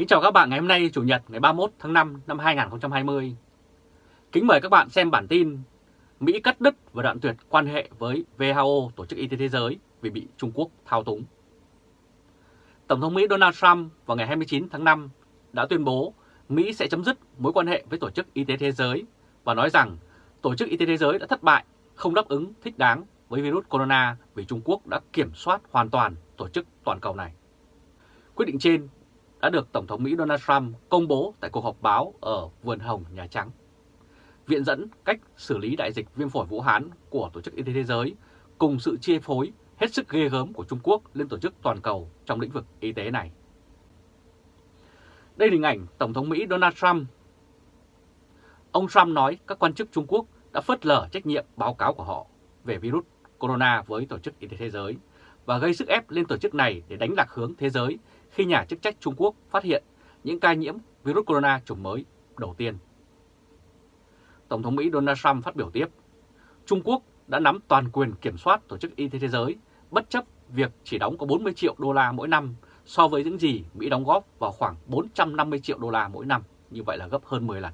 Kính chào các bạn ngày hôm nay Chủ nhật ngày 31 tháng 5 năm 2020. Kính mời các bạn xem bản tin Mỹ cắt đứt và đoạn tuyệt quan hệ với WHO, Tổ chức Y tế Thế giới vì bị Trung Quốc thao túng. Tổng thống Mỹ Donald Trump vào ngày 29 tháng 5 đã tuyên bố Mỹ sẽ chấm dứt mối quan hệ với Tổ chức Y tế Thế giới và nói rằng Tổ chức Y tế Thế giới đã thất bại, không đáp ứng thích đáng với virus corona vì Trung Quốc đã kiểm soát hoàn toàn tổ chức toàn cầu này. Quyết định trên đã được Tổng thống Mỹ Donald Trump công bố tại cuộc họp báo ở Vườn Hồng, Nhà Trắng. Viện dẫn cách xử lý đại dịch viêm phổi Vũ Hán của Tổ chức Y tế Thế giới cùng sự chia phối hết sức ghê gớm của Trung Quốc lên tổ chức toàn cầu trong lĩnh vực y tế này. Đây là hình ảnh Tổng thống Mỹ Donald Trump. Ông Trump nói các quan chức Trung Quốc đã phớt lờ trách nhiệm báo cáo của họ về virus corona với Tổ chức Y tế Thế giới và gây sức ép lên tổ chức này để đánh lạc hướng thế giới khi nhà chức trách Trung Quốc phát hiện những ca nhiễm virus corona chủng mới đầu tiên. Tổng thống Mỹ Donald Trump phát biểu tiếp, Trung Quốc đã nắm toàn quyền kiểm soát Tổ chức Y tế Thế giới bất chấp việc chỉ đóng có 40 triệu đô la mỗi năm so với những gì Mỹ đóng góp vào khoảng 450 triệu đô la mỗi năm, như vậy là gấp hơn 10 lần.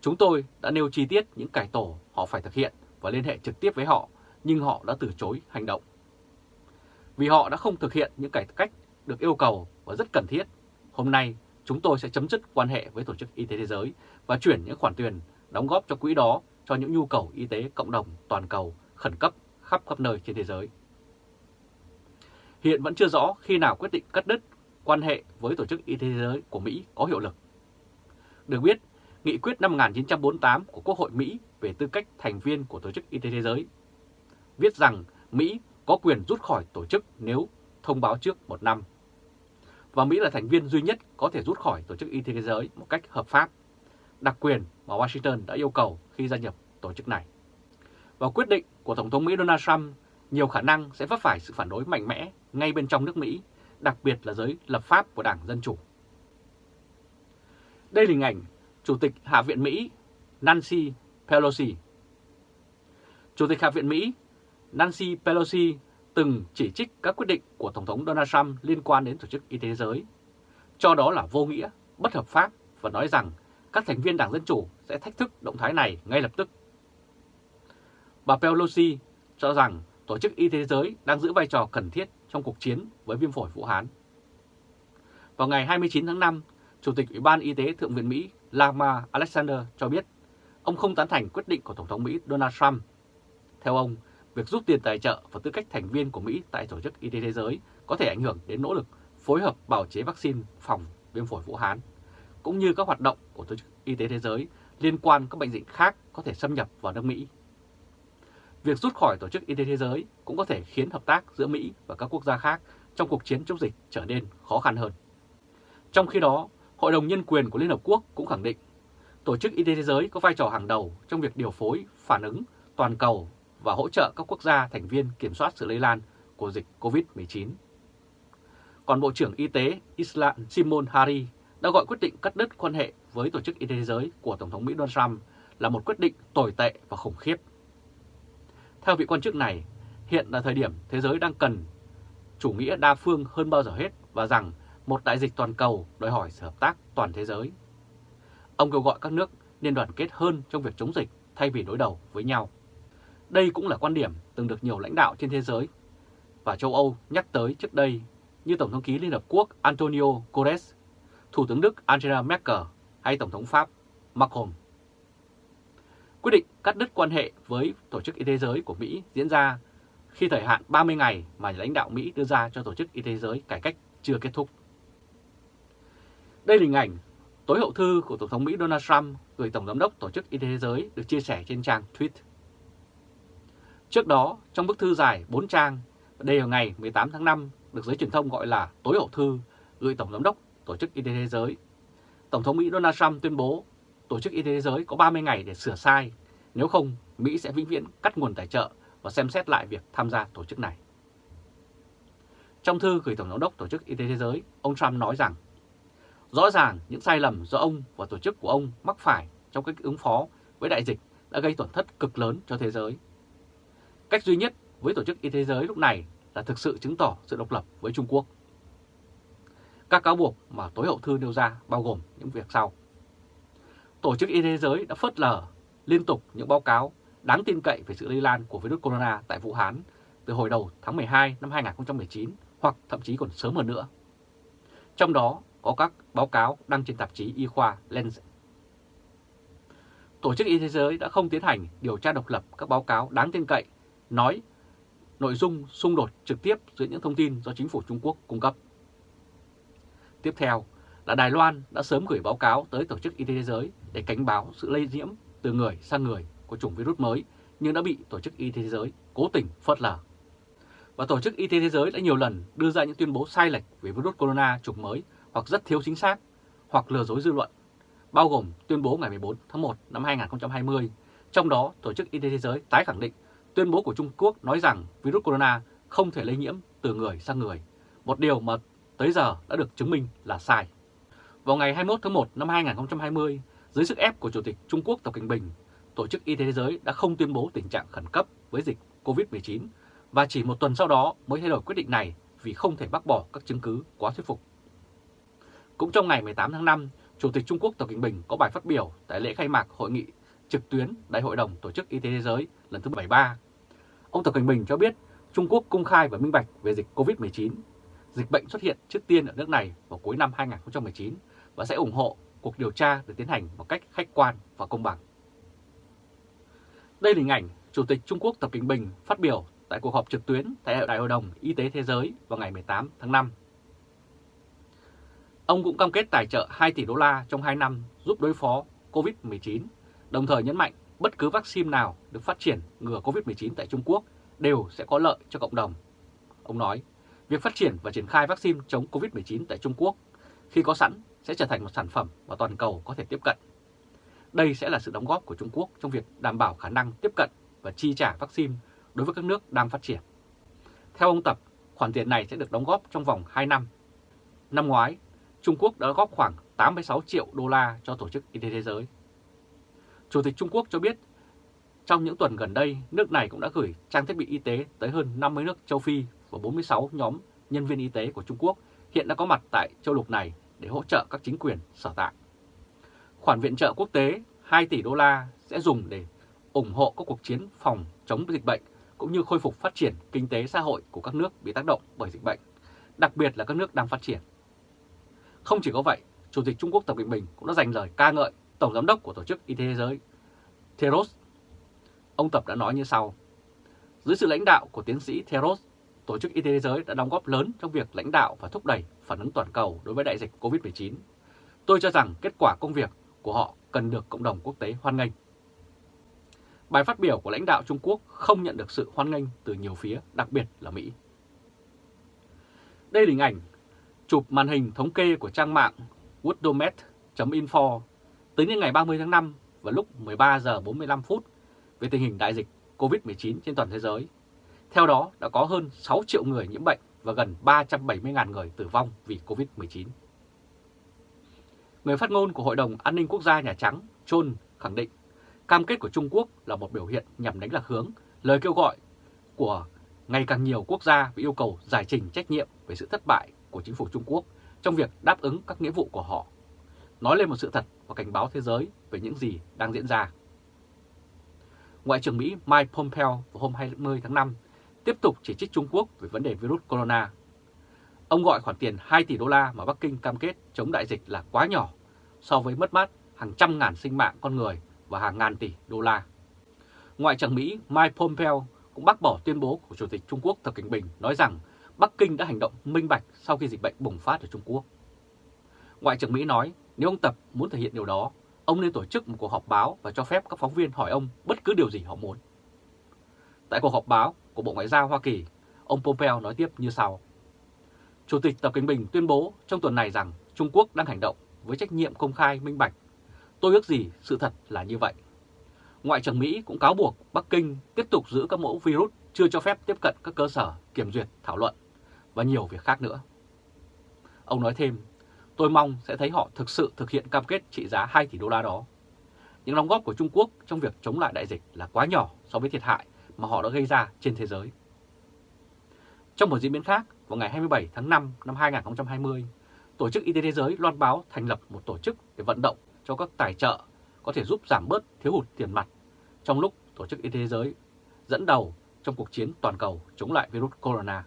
Chúng tôi đã nêu chi tiết những cải tổ họ phải thực hiện và liên hệ trực tiếp với họ, nhưng họ đã từ chối hành động. Vì họ đã không thực hiện những cải cách được yêu cầu và rất cần thiết, hôm nay chúng tôi sẽ chấm dứt quan hệ với Tổ chức Y tế Thế giới và chuyển những khoản tiền đóng góp cho quỹ đó cho những nhu cầu y tế cộng đồng toàn cầu khẩn cấp khắp khắp nơi trên thế giới. Hiện vẫn chưa rõ khi nào quyết định cắt đứt quan hệ với Tổ chức Y tế Thế giới của Mỹ có hiệu lực. Được biết, Nghị quyết năm 1948 của Quốc hội Mỹ về tư cách thành viên của Tổ chức Y tế Thế giới viết rằng Mỹ có quyền rút khỏi tổ chức nếu thông báo trước một năm. Và Mỹ là thành viên duy nhất có thể rút khỏi Tổ chức Y tế Thế giới một cách hợp pháp, đặc quyền mà Washington đã yêu cầu khi gia nhập tổ chức này. Và quyết định của Tổng thống Mỹ Donald Trump nhiều khả năng sẽ vấp phải sự phản đối mạnh mẽ ngay bên trong nước Mỹ, đặc biệt là giới lập pháp của Đảng Dân Chủ. Đây là hình ảnh Chủ tịch Hạ viện Mỹ Nancy Pelosi. Chủ tịch Hạ viện Mỹ Nancy Pelosi từng chỉ trích các quyết định của Tổng thống Donald Trump liên quan đến Tổ chức Y tế Thế giới, cho đó là vô nghĩa, bất hợp pháp và nói rằng các thành viên Đảng Dân Chủ sẽ thách thức động thái này ngay lập tức. Bà Pelosi cho rằng Tổ chức Y tế Thế giới đang giữ vai trò cần thiết trong cuộc chiến với viêm phổi Vũ Hán. Vào ngày 29 tháng 5, Chủ tịch Ủy ban Y tế Thượng viện Mỹ Lama Alexander cho biết ông không tán thành quyết định của Tổng thống Mỹ Donald Trump. Theo ông, việc rút tiền tài trợ và tư cách thành viên của Mỹ tại Tổ chức Y tế Thế giới có thể ảnh hưởng đến nỗ lực phối hợp bảo chế vaccine phòng viêm phổi Vũ Hán, cũng như các hoạt động của Tổ chức Y tế Thế giới liên quan các bệnh dịch khác có thể xâm nhập vào nước Mỹ. Việc rút khỏi Tổ chức Y tế Thế giới cũng có thể khiến hợp tác giữa Mỹ và các quốc gia khác trong cuộc chiến chống dịch trở nên khó khăn hơn. Trong khi đó, Hội đồng Nhân quyền của Liên Hợp Quốc cũng khẳng định Tổ chức Y tế Thế giới có vai trò hàng đầu trong việc điều phối, phản ứng toàn cầu và hỗ trợ các quốc gia thành viên kiểm soát sự lây lan của dịch COVID-19. Còn Bộ trưởng Y tế Islam Simon Hari đã gọi quyết định cắt đứt quan hệ với Tổ chức Y tế Thế giới của Tổng thống Mỹ Donald Trump là một quyết định tồi tệ và khủng khiếp. Theo vị quan chức này, hiện là thời điểm thế giới đang cần chủ nghĩa đa phương hơn bao giờ hết và rằng một đại dịch toàn cầu đòi hỏi sự hợp tác toàn thế giới. Ông kêu gọi các nước nên đoàn kết hơn trong việc chống dịch thay vì đối đầu với nhau. Đây cũng là quan điểm từng được nhiều lãnh đạo trên thế giới và châu Âu nhắc tới trước đây như Tổng thống ký Liên Hợp Quốc Antonio Guterres, Thủ tướng Đức Angela Merkel hay Tổng thống Pháp Macron. Quyết định cắt đứt quan hệ với Tổ chức Y tế Giới của Mỹ diễn ra khi thời hạn 30 ngày mà lãnh đạo Mỹ đưa ra cho Tổ chức Y tế Giới cải cách chưa kết thúc. Đây là hình ảnh tối hậu thư của Tổng thống Mỹ Donald Trump gửi Tổng giám đốc Tổ chức Y tế Thế giới được chia sẻ trên trang tweet. Trước đó, trong bức thư dài 4 trang, đây là ngày 18 tháng 5 được giới truyền thông gọi là tối hậu thư gửi Tổng giám đốc Tổ chức Y tế Thế giới. Tổng thống Mỹ Donald Trump tuyên bố Tổ chức Y tế Thế giới có 30 ngày để sửa sai, nếu không Mỹ sẽ vĩnh viễn cắt nguồn tài trợ và xem xét lại việc tham gia tổ chức này. Trong thư gửi Tổng giám đốc Tổ chức Y tế Thế giới, ông Trump nói rằng Rõ ràng những sai lầm do ông và tổ chức của ông mắc phải trong cách ứng phó với đại dịch đã gây tổn thất cực lớn cho thế giới. Cách duy nhất với Tổ chức Y tế Thế giới lúc này là thực sự chứng tỏ sự độc lập với Trung Quốc. Các cáo buộc mà tối hậu thư nêu ra bao gồm những việc sau. Tổ chức Y tế Thế giới đã phớt lờ liên tục những báo cáo đáng tin cậy về sự lây lan của virus corona tại Vũ Hán từ hồi đầu tháng 12 năm 2019 hoặc thậm chí còn sớm hơn nữa. Trong đó có các báo cáo đăng trên tạp chí y khoa Lancet. Tổ chức Y tế Thế giới đã không tiến hành điều tra độc lập các báo cáo đáng tin cậy nói nội dung xung đột trực tiếp giữa những thông tin do chính phủ Trung Quốc cung cấp. Tiếp theo là Đài Loan đã sớm gửi báo cáo tới Tổ chức Y tế Thế giới để cảnh báo sự lây nhiễm từ người sang người của chủng virus mới nhưng đã bị Tổ chức Y tế Thế giới cố tình phớt lờ. Và Tổ chức Y tế Thế giới đã nhiều lần đưa ra những tuyên bố sai lệch về virus corona chủng mới hoặc rất thiếu chính xác hoặc lừa dối dư luận, bao gồm tuyên bố ngày 14 tháng 1 năm 2020. Trong đó, Tổ chức Y tế Thế giới tái khẳng định tuyên bố của Trung Quốc nói rằng virus corona không thể lây nhiễm từ người sang người, một điều mà tới giờ đã được chứng minh là sai. Vào ngày 21 tháng 1 năm 2020, dưới sức ép của Chủ tịch Trung Quốc Tập Cận Bình, Tổ chức Y tế Thế giới đã không tuyên bố tình trạng khẩn cấp với dịch COVID-19 và chỉ một tuần sau đó mới thay đổi quyết định này vì không thể bác bỏ các chứng cứ quá thuyết phục. Cũng trong ngày 18 tháng 5, Chủ tịch Trung Quốc Tập Cận Bình có bài phát biểu tại lễ khai mạc hội nghị trực tuyến Đại hội đồng Tổ chức Y tế Thế giới lần thứ 73. Ông Tập Cận Bình cho biết Trung Quốc công khai và minh bạch về dịch COVID-19. Dịch bệnh xuất hiện trước tiên ở nước này vào cuối năm 2019 và sẽ ủng hộ cuộc điều tra được tiến hành một cách khách quan và công bằng. Đây là hình ảnh Chủ tịch Trung Quốc Tập Cận Bình phát biểu tại cuộc họp trực tuyến tại Đại hội đồng Y tế Thế giới vào ngày 18 tháng 5. Ông cũng cam kết tài trợ 2 tỷ đô la trong 2 năm giúp đối phó COVID-19, đồng thời nhấn mạnh bất cứ vaccine nào được phát triển ngừa COVID-19 tại Trung Quốc đều sẽ có lợi cho cộng đồng. Ông nói, việc phát triển và triển khai vaccine chống COVID-19 tại Trung Quốc khi có sẵn sẽ trở thành một sản phẩm mà toàn cầu có thể tiếp cận. Đây sẽ là sự đóng góp của Trung Quốc trong việc đảm bảo khả năng tiếp cận và chi trả vaccine đối với các nước đang phát triển. Theo ông Tập, khoản tiền này sẽ được đóng góp trong vòng 2 năm. Năm ngoái, Trung Quốc đã góp khoảng 86 triệu đô la cho Tổ chức Y tế Thế giới. Chủ tịch Trung Quốc cho biết, trong những tuần gần đây, nước này cũng đã gửi trang thiết bị y tế tới hơn 50 nước châu Phi và 46 nhóm nhân viên y tế của Trung Quốc hiện đã có mặt tại châu lục này để hỗ trợ các chính quyền sở tại. Khoản viện trợ quốc tế 2 tỷ đô la sẽ dùng để ủng hộ các cuộc chiến phòng chống dịch bệnh cũng như khôi phục phát triển kinh tế xã hội của các nước bị tác động bởi dịch bệnh, đặc biệt là các nước đang phát triển. Không chỉ có vậy, Chủ tịch Trung Quốc Tập Cận Bình cũng đã dành lời ca ngợi Tổng Giám đốc của Tổ chức Y tế Thế giới Theros. Ông Tập đã nói như sau. Dưới sự lãnh đạo của tiến sĩ Theros, Tổ chức Y tế Thế giới đã đóng góp lớn trong việc lãnh đạo và thúc đẩy phản ứng toàn cầu đối với đại dịch COVID-19. Tôi cho rằng kết quả công việc của họ cần được cộng đồng quốc tế hoan nghênh. Bài phát biểu của lãnh đạo Trung Quốc không nhận được sự hoan nghênh từ nhiều phía, đặc biệt là Mỹ. Đây là hình ảnh chụp màn hình thống kê của trang mạng woodomet.info tới những ngày 30 tháng 5 và lúc 13 giờ 45 phút về tình hình đại dịch COVID-19 trên toàn thế giới. Theo đó, đã có hơn 6 triệu người nhiễm bệnh và gần 370.000 người tử vong vì COVID-19. Người phát ngôn của Hội đồng An ninh Quốc gia Nhà Trắng, John, khẳng định cam kết của Trung Quốc là một biểu hiện nhằm đánh lạc hướng lời kêu gọi của ngày càng nhiều quốc gia về yêu cầu giải trình trách nhiệm về sự thất bại của chính phủ Trung Quốc trong việc đáp ứng các nghĩa vụ của họ, nói lên một sự thật và cảnh báo thế giới về những gì đang diễn ra. Ngoại trưởng Mỹ Mike Pompeo vào hôm 20 tháng 5 tiếp tục chỉ trích Trung Quốc về vấn đề virus corona. Ông gọi khoản tiền 2 tỷ đô la mà Bắc Kinh cam kết chống đại dịch là quá nhỏ so với mất mát hàng trăm ngàn sinh mạng con người và hàng ngàn tỷ đô la. Ngoại trưởng Mỹ Mike Pompeo cũng bác bỏ tuyên bố của Chủ tịch Trung Quốc Tập Cận Bình nói rằng Bắc Kinh đã hành động minh bạch sau khi dịch bệnh bùng phát ở Trung Quốc. Ngoại trưởng Mỹ nói nếu ông Tập muốn thể hiện điều đó, ông nên tổ chức một cuộc họp báo và cho phép các phóng viên hỏi ông bất cứ điều gì họ muốn. Tại cuộc họp báo của Bộ Ngoại giao Hoa Kỳ, ông Pompeo nói tiếp như sau. Chủ tịch Tập Cận Bình tuyên bố trong tuần này rằng Trung Quốc đang hành động với trách nhiệm công khai minh bạch. Tôi ước gì sự thật là như vậy. Ngoại trưởng Mỹ cũng cáo buộc Bắc Kinh tiếp tục giữ các mẫu virus chưa cho phép tiếp cận các cơ sở kiểm duyệt thảo luận và nhiều việc khác nữa. Ông nói thêm, tôi mong sẽ thấy họ thực sự thực hiện cam kết trị giá 2 tỷ đô la đó. Những đóng góp của Trung Quốc trong việc chống lại đại dịch là quá nhỏ so với thiệt hại mà họ đã gây ra trên thế giới. Trong một diễn biến khác, vào ngày 27 tháng 5 năm 2020, Tổ chức Y tế Thế giới loan báo thành lập một tổ chức để vận động cho các tài trợ có thể giúp giảm bớt thiếu hụt tiền mặt trong lúc Tổ chức Y tế Thế giới dẫn đầu trong cuộc chiến toàn cầu chống lại virus corona.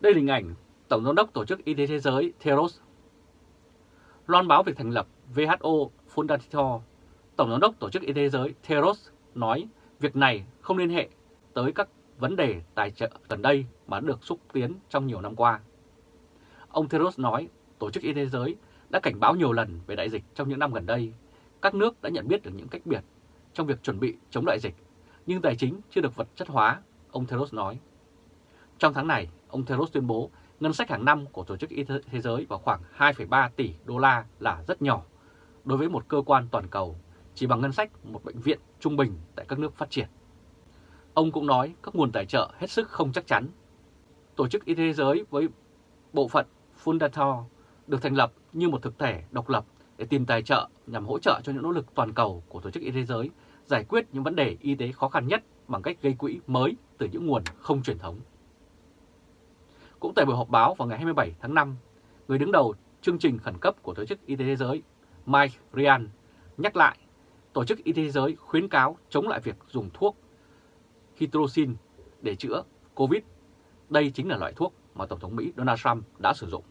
Đây là hình ảnh Tổng giám đốc Tổ chức Y tế Thế giới Theros loan báo việc thành lập WHO Fundator, Tổng giám đốc Tổ chức Y tế Thế giới Theros nói việc này không liên hệ tới các vấn đề tài trợ gần đây mà được xúc tiến trong nhiều năm qua. Ông Theros nói Tổ chức Y tế Thế giới đã cảnh báo nhiều lần về đại dịch trong những năm gần đây. Các nước đã nhận biết được những cách biệt trong việc chuẩn bị chống đại dịch, nhưng tài chính chưa được vật chất hóa, ông Theros nói. Trong tháng này, ông Theros tuyên bố ngân sách hàng năm của Tổ chức Y tế Thế giới vào khoảng 2,3 tỷ đô la là rất nhỏ đối với một cơ quan toàn cầu, chỉ bằng ngân sách một bệnh viện trung bình tại các nước phát triển. Ông cũng nói các nguồn tài trợ hết sức không chắc chắn. Tổ chức Y tế Thế giới với bộ phận Fundator được thành lập như một thực thể độc lập để tìm tài trợ nhằm hỗ trợ cho những nỗ lực toàn cầu của Tổ chức Y tế Thế giới giải quyết những vấn đề y tế khó khăn nhất bằng cách gây quỹ mới từ những nguồn không truyền thống. Cũng tại buổi họp báo vào ngày 27 tháng 5, người đứng đầu chương trình khẩn cấp của Tổ chức Y tế Thế giới Mike Ryan nhắc lại Tổ chức Y tế Thế giới khuyến cáo chống lại việc dùng thuốc hydroxin để chữa COVID. Đây chính là loại thuốc mà Tổng thống Mỹ Donald Trump đã sử dụng.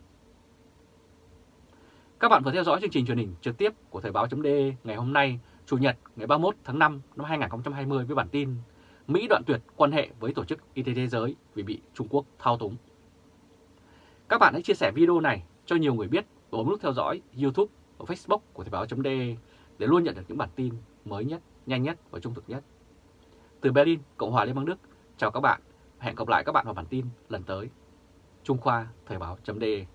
Các bạn vừa theo dõi chương trình truyền hình trực tiếp của Thời báo.de ngày hôm nay, Chủ nhật ngày 31 tháng 5 năm 2020 với bản tin Mỹ đoạn tuyệt quan hệ với Tổ chức Y tế Thế giới vì bị Trung Quốc thao túng. Các bạn hãy chia sẻ video này cho nhiều người biết và bấm nút theo dõi YouTube và Facebook của Thời báo.de để luôn nhận được những bản tin mới nhất, nhanh nhất và trung thực nhất. Từ Berlin, Cộng hòa Liên bang Đức, chào các bạn. Hẹn gặp lại các bạn vào bản tin lần tới. Trung Khoa Thời báo.de